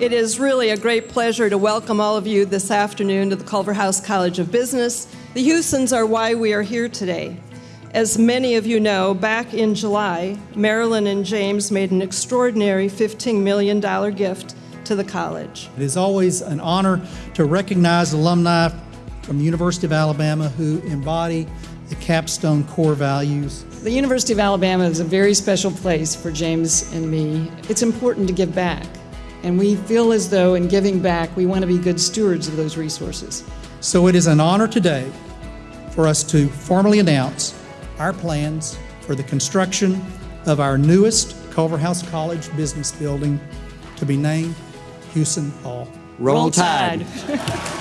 It is really a great pleasure to welcome all of you this afternoon to the Culverhouse College of Business. The Hewsons are why we are here today. As many of you know, back in July, Marillyn and James made an extraordinary $15 million gift to the college. It is always an honor to recognize alumni from the University of Alabama who embody the capstone core values. The University of Alabama is a very special place for James and me. It's important to give back. And we feel as though in giving back, we want to be good stewards of those resources. So it is an honor today for us to formally announce our plans for the construction of our newest Culverhouse College business building to be named Hewson Hall. Roll Tide.